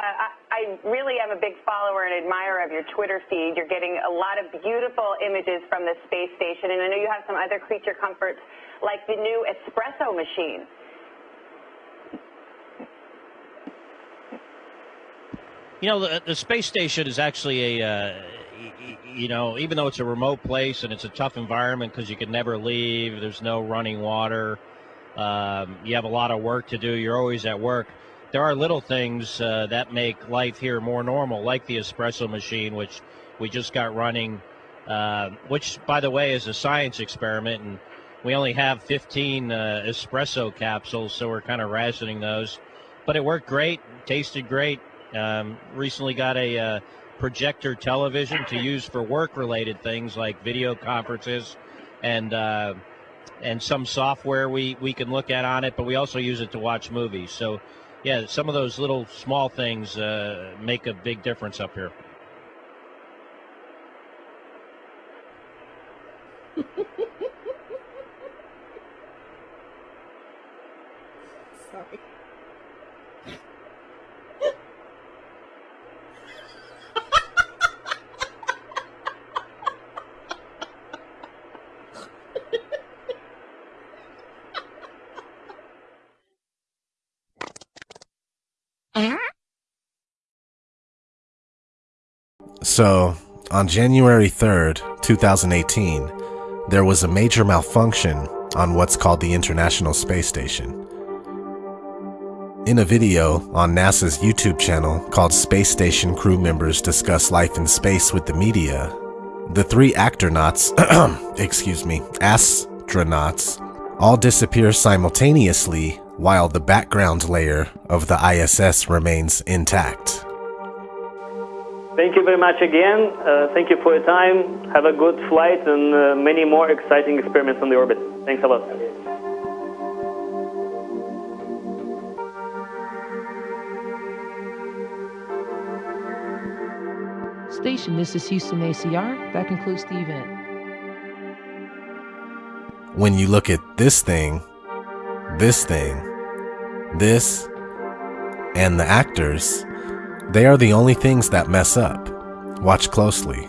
I really am a big follower and admirer of your Twitter feed. You're getting a lot of beautiful images from the space station, and I know you have some other creature comforts like the new espresso machine. You know, the, the space station is actually a, uh, you know, even though it's a remote place and it's a tough environment because you can never leave, there's no running water, um, you have a lot of work to do, you're always at work. There are little things uh, that make life here more normal, like the espresso machine, which we just got running, uh, which, by the way, is a science experiment. And we only have 15 uh, espresso capsules, so we're kind of rationing those. But it worked great, tasted great. Um, recently got a uh, projector television to use for work-related things like video conferences and uh, and some software we, we can look at on it, but we also use it to watch movies. So, yeah, some of those little small things uh, make a big difference up here. Sorry. So, on January 3rd, 2018, there was a major malfunction on what's called the International Space Station. In a video on NASA's YouTube channel called Space Station Crew Members Discuss Life in Space with the Media, the three astronauts, excuse me, astronauts, all disappear simultaneously while the background layer of the ISS remains intact. Thank you very much again. Uh, thank you for your time. Have a good flight and uh, many more exciting experiments on the orbit. Thanks a lot. Station, this is Houston ACR. That concludes the event. When you look at this thing, this thing, this, and the actors, they are the only things that mess up. Watch closely.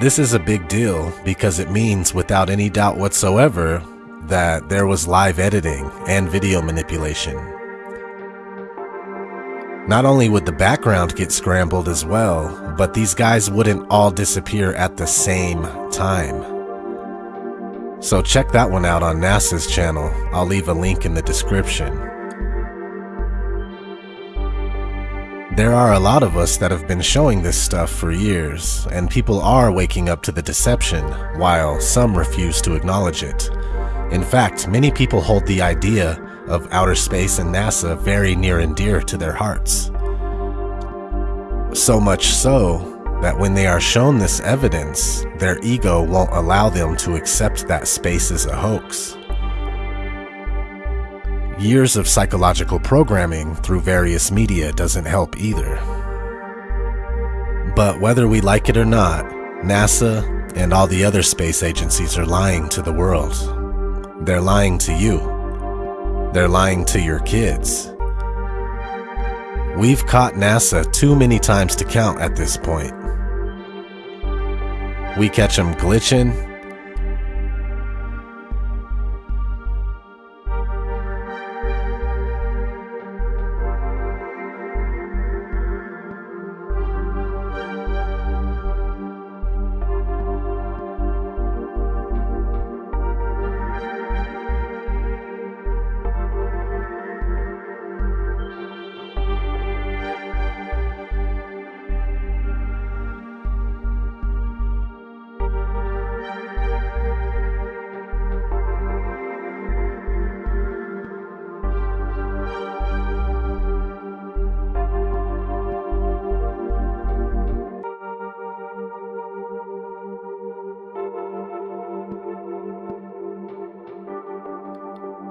This is a big deal because it means without any doubt whatsoever that there was live editing and video manipulation. Not only would the background get scrambled as well, but these guys wouldn't all disappear at the same time. So check that one out on NASA's channel. I'll leave a link in the description. There are a lot of us that have been showing this stuff for years, and people are waking up to the deception, while some refuse to acknowledge it. In fact, many people hold the idea of outer space and NASA very near and dear to their hearts. So much so that when they are shown this evidence, their ego won't allow them to accept that space is a hoax. Years of psychological programming through various media doesn't help either. But whether we like it or not, NASA and all the other space agencies are lying to the world. They're lying to you. They're lying to your kids. We've caught NASA too many times to count at this point. We catch them glitching,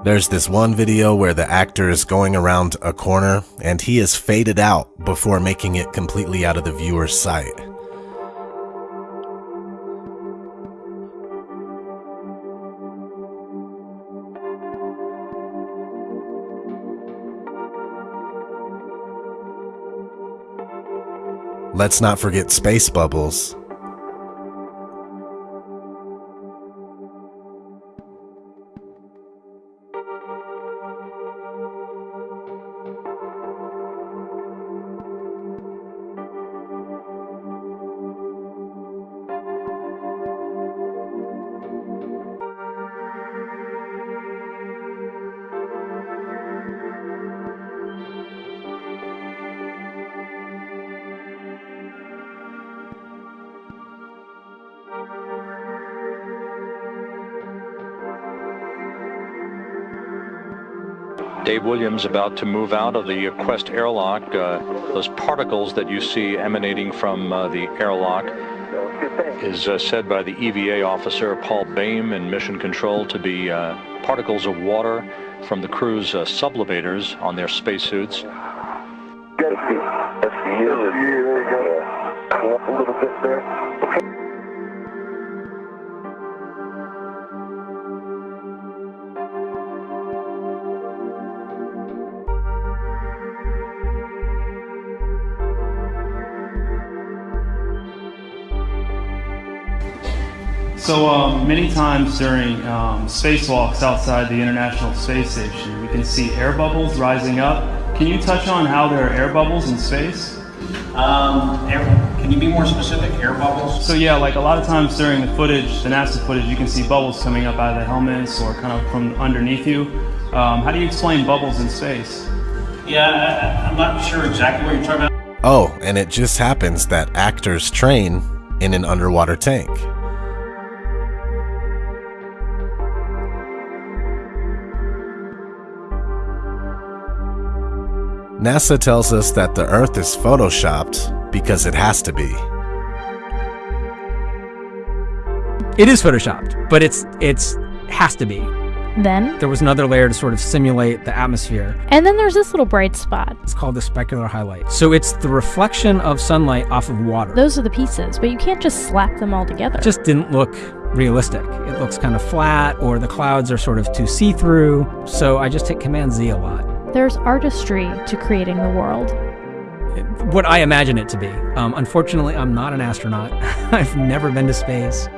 There's this one video where the actor is going around a corner and he is faded out before making it completely out of the viewer's sight. Let's not forget space bubbles, Williams about to move out of the Quest airlock. Uh, those particles that you see emanating from uh, the airlock is uh, said by the EVA officer Paul Baim in Mission Control to be uh, particles of water from the crew's uh, sublimators on their spacesuits. a little bit there. So um, many times during um, spacewalks outside the International Space Station, we can see air bubbles rising up. Can you touch on how there are air bubbles in space? Um, air, can you be more specific? Air bubbles? So yeah, like a lot of times during the footage, the NASA footage, you can see bubbles coming up out of the helmets or kind of from underneath you. Um, how do you explain bubbles in space? Yeah, I, I'm not sure exactly what you're talking about. Oh, and it just happens that actors train in an underwater tank. NASA tells us that the Earth is photoshopped because it has to be. It is photoshopped, but it's it's has to be. Then, There was another layer to sort of simulate the atmosphere. and then there's this little bright spot. It's called the specular highlight. So it's the reflection of sunlight off of water. Those are the pieces, but you can't just slap them all together. It just didn't look realistic. It looks kind of flat, or the clouds are sort of too see-through. So I just hit Command Z a lot. There's artistry to creating the world. What I imagine it to be. Um, unfortunately, I'm not an astronaut. I've never been to space.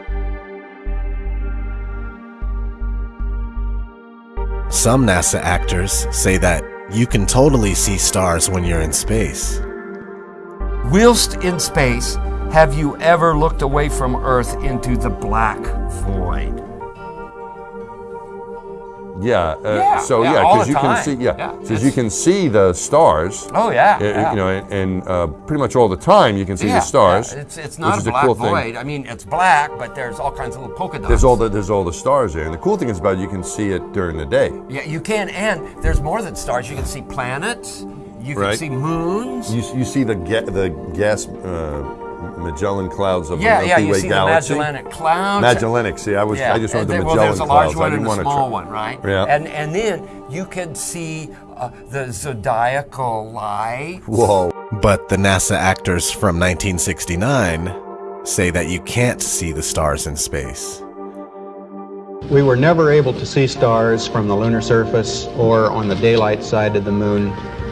Some NASA actors say that you can totally see stars when you're in space. Whilst in space, have you ever looked away from Earth into the black void? Yeah. Uh, Yeah, so yeah, because you can time. see yeah, because you can see the stars. Oh, yeah, uh, yeah. You know, and, and uh, pretty much all the time you can see the stars. yeah, It's, it's not a black cool thing. void. I mean, it's black, but there's all kinds of little polka dots. There's all the there's all the stars there, and the cool thing is about it, you can see it during the day. Yeah, you can, and there's more than stars. You can see planets. You can Right. see moons. You, you see the ga- the gas uh, Magellan clouds of yeah, the yeah. Milky You Way see galaxy. the Magellanic Clouds. Magellanic. See, I was Yeah, I just wanted the then- Magellan well, there's a large clouds. One and a small one, right? Yeah. And and then you can see uh, the zodiacal light. Whoa. But the NASA actors from 1969 say that you can't see the stars in space. We were never able to see stars from the lunar surface or on the daylight side of the moon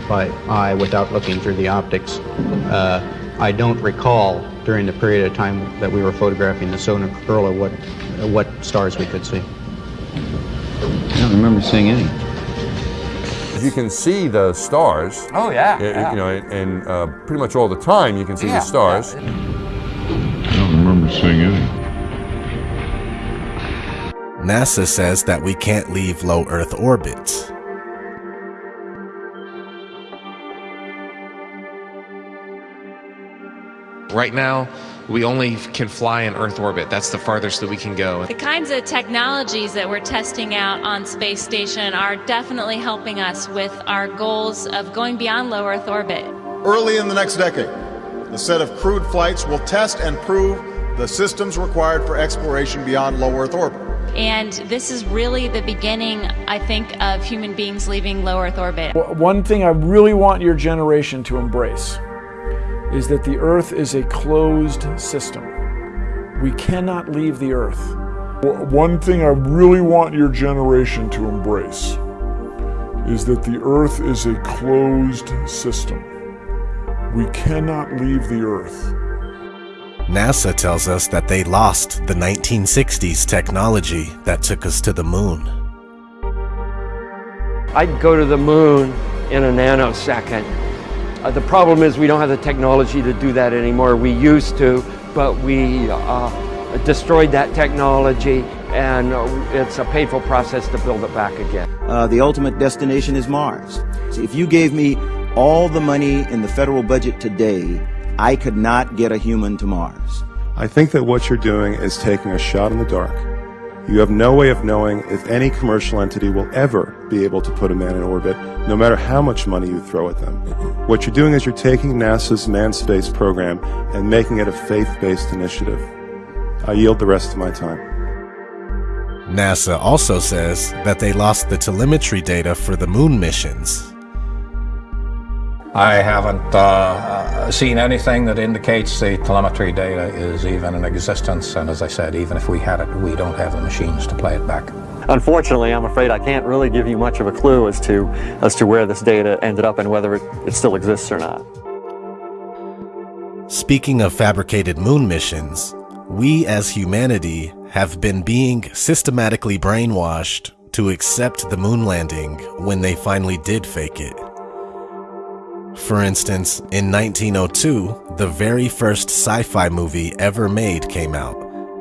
by eye without looking through the optics. Uh, I don't recall during the period of time that we were photographing the solar corona what, what stars we could see. I don't remember seeing any. You can see the stars. Oh yeah. uh, yeah. You know, and, and uh, pretty much all the time you can see Yeah, the stars. I don't remember seeing any. NASA says that we can't leave low Earth orbit. Right now, we only can fly in Earth orbit. That's the farthest that we can go. The kinds of technologies that we're testing out on Space Station are definitely helping us with our goals of going beyond low Earth orbit. Early in the next decade, the set of crewed flights will test and prove the systems required for exploration beyond low Earth orbit. And this is really the beginning, I think, of human beings leaving low Earth orbit. One thing I really want your generation to embrace is that the Earth is a closed system. We cannot leave the Earth. One thing I really want your generation to embrace is that the Earth is a closed system. We cannot leave the Earth. NASA tells us that they lost the 1960s technology that took us to the moon. I'd go to the moon in a nanosecond. Uh, the problem is we don't have the technology to do that anymore. We used to, but we uh, destroyed that technology and it's a painful process to build it back again. Uh, the ultimate destination is Mars. So if you gave me all the money in the federal budget today, I could not get a human to Mars. I think that what you're doing is taking a shot in the dark. You have no way of knowing if any commercial entity will ever be able to put a man in orbit, no matter how much money you throw at them. What you're doing is you're taking NASA's manned space program and making it a faith-based initiative. I yield the rest of my time. NASA also says that they lost the telemetry data for the moon missions. I haven't uh, seen anything that indicates the telemetry data is even in existence, and as I said, even if we had it, we don't have the machines to play it back. Unfortunately, I'm afraid I can't really give you much of a clue as to as to where this data ended up and whether it, it still exists or not. Speaking of fabricated moon missions, we as humanity have been being systematically brainwashed to accept the moon landing when they finally did fake it. For instance, in 1902, the very first sci fi movie ever made came out.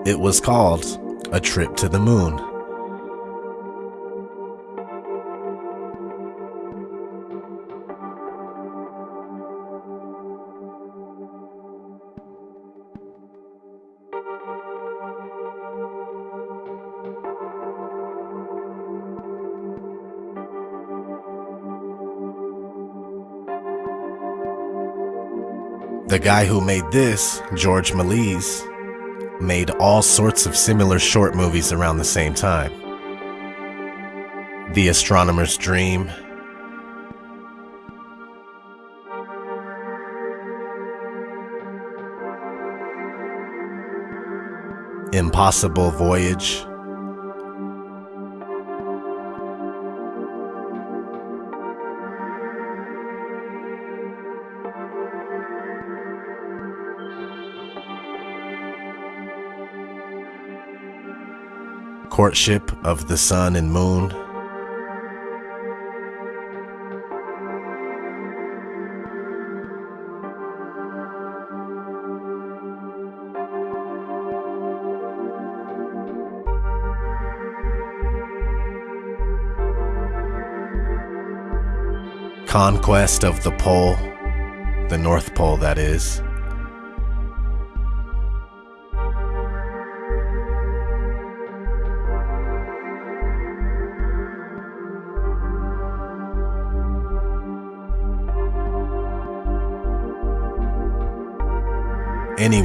It was called A Trip to the Moon. The guy who made this, George Méliès, made all sorts of similar short movies around the same time. The Astronomer's Dream, Impossible Voyage, Courtship of the Sun and Moon. Conquest of the Pole, the North Pole, that is.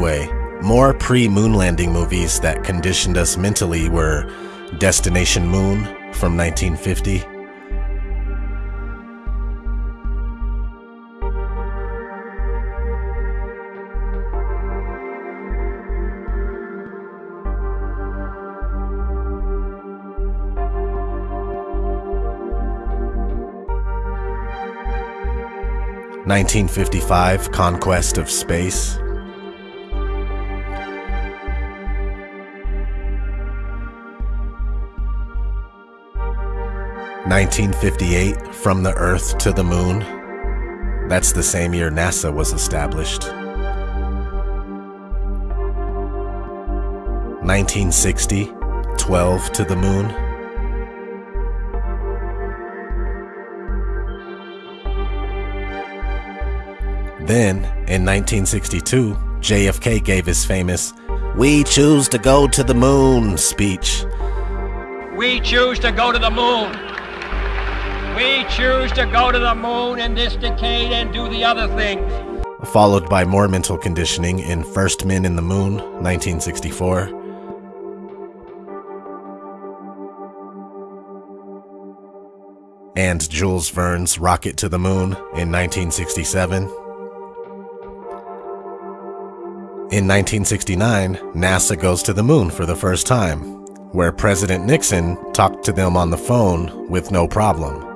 Anyway, more pre moon landing movies that conditioned us mentally were Destination Moon from 1950. Nineteen fifty five Conquest of Space. 1958, From the Earth to the Moon. That's the same year NASA was established. 1960, 12 to the Moon. Then, in 1962, JFK gave his famous, We choose to go to the moon speech. We choose to go to the moon. We choose to go to the moon in this decade and do the other things. Followed by more mental conditioning in First Men in the Moon, 1964. And Jules Verne's Rocket to the Moon in 1967. In 1969, NASA goes to the moon for the first time, where President Nixon talked to them on the phone with no problem.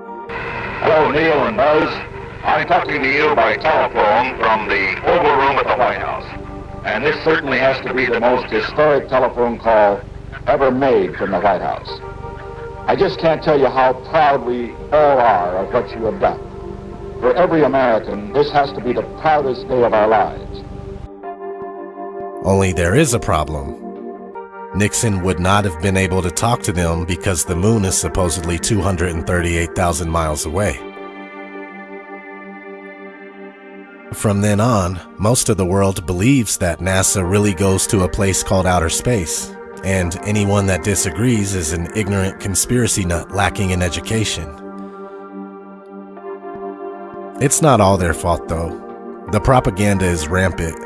Hello, Neil and Buzz. I'm talking to you by telephone from the Oval Room at the White House. And this certainly has to be the most historic telephone call ever made from the White House. I just can't tell you how proud we all are of what you have done. For every American, this has to be the proudest day of our lives. Only there is a problem. Nixon would not have been able to talk to them because the moon is supposedly 238,000 miles away. From then on, most of the world believes that NASA really goes to a place called outer space, and anyone that disagrees is an ignorant conspiracy nut lacking in education. It's not all their fault though. The propaganda is rampant.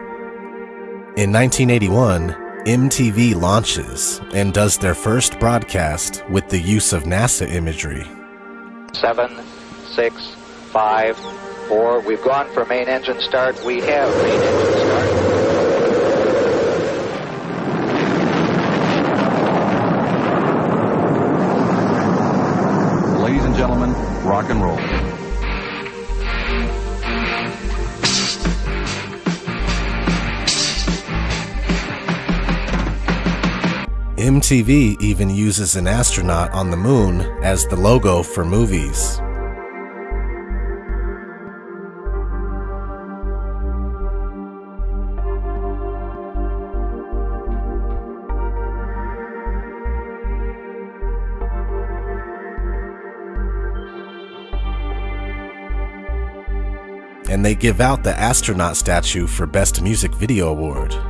In 1981, MTV launches and does their first broadcast with the use of NASA imagery. Seven, six, five, four. We've gone for main engine start. We have main engine start. Ladies and gentlemen, rock and roll. MTV even uses an astronaut on the moon as the logo for movies. And they give out the astronaut statue for Best Music Video Award.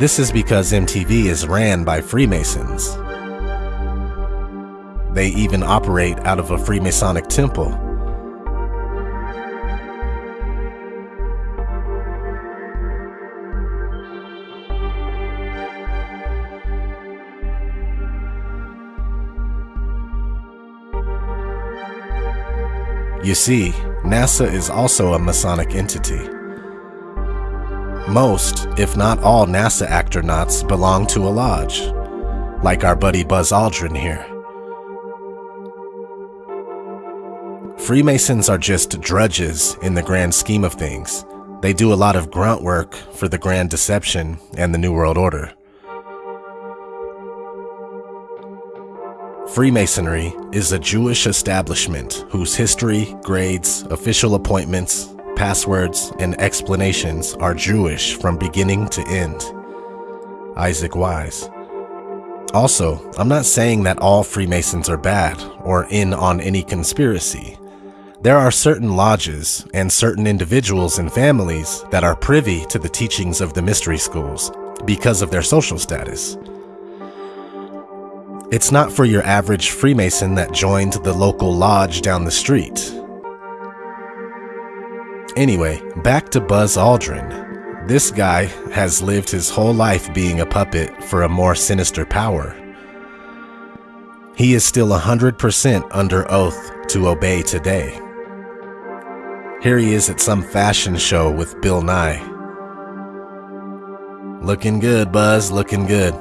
This is because MTV is ran by Freemasons. They even operate out of a Freemasonic temple. You see, NASA is also a Masonic entity. Most, if not all, NASA astronauts belong to a lodge, like our buddy Buzz Aldrin here. Freemasons are just drudges in the grand scheme of things. They do a lot of grunt work for the Grand Deception and the New World Order. Freemasonry is a Jewish establishment whose history, grades, official appointments, passwords, and explanations are Jewish from beginning to end. Isaac Wise. Also, I'm not saying that all Freemasons are bad or in on any conspiracy. There are certain lodges and certain individuals and families that are privy to the teachings of the mystery schools because of their social status. It's not for your average Freemason that joined the local lodge down the street. Anyway, back to Buzz Aldrin. This guy has lived his whole life being a puppet for a more sinister power. He is still 100% under oath to obey today. Here he is at some fashion show with Bill Nye. Looking good, Buzz, looking good.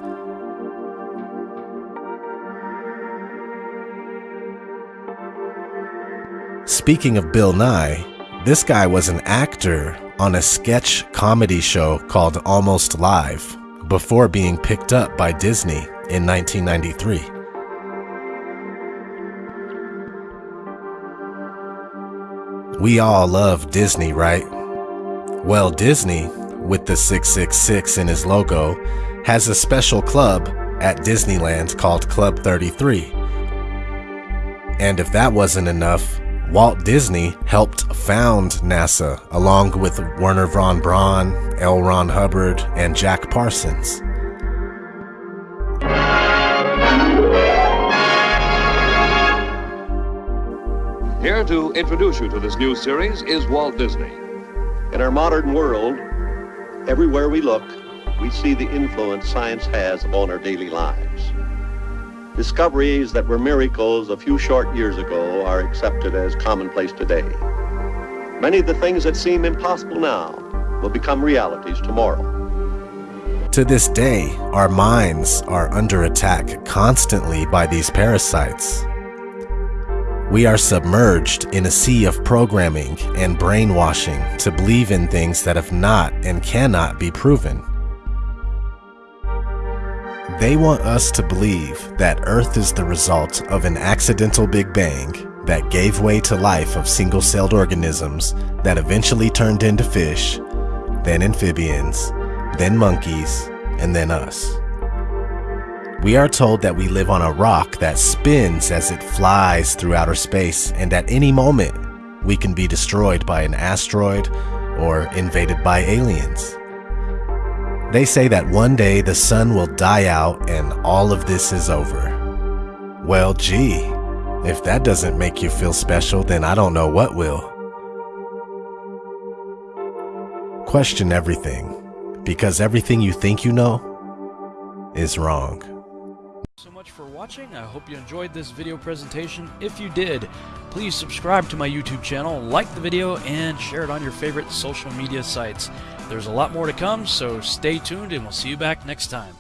Speaking of Bill Nye, this guy was an actor on a sketch comedy show called Almost Live before being picked up by Disney in 1993. We all love Disney, right? Well, Disney, with the 666 in his logo, has a special club at Disneyland called Club 33. And if that wasn't enough, Walt Disney helped found NASA along with Wernher von Braun, L. Ron Hubbard, and Jack Parsons. Here to introduce you to this new series is Walt Disney. In our modern world, everywhere we look, we see the influence science has on our daily lives. Discoveries that were miracles a few short years ago are accepted as commonplace today. Many of the things that seem impossible now will become realities tomorrow. To this day, our minds are under attack constantly by these parasites. We are submerged in a sea of programming and brainwashing to believe in things that have not and cannot be proven. They want us to believe that Earth is the result of an accidental Big Bang that gave way to life of single celled organisms that eventually turned into fish, then amphibians, then monkeys, and then us. We are told that we live on a rock that spins as it flies through outer space, and at any moment, we can be destroyed by an asteroid or invaded by aliens. They say that one day the sun will die out and all of this is over. Well, gee, if that doesn't make you feel special, then I don't know what will. Question everything, because everything you think you know is wrong. so much for watching. I hope you enjoyed this video presentation. If you did, please subscribe to my YouTube channel, like the video, and share it on your favorite social media sites. There's a lot more to come, so stay tuned and we'll see you back next time.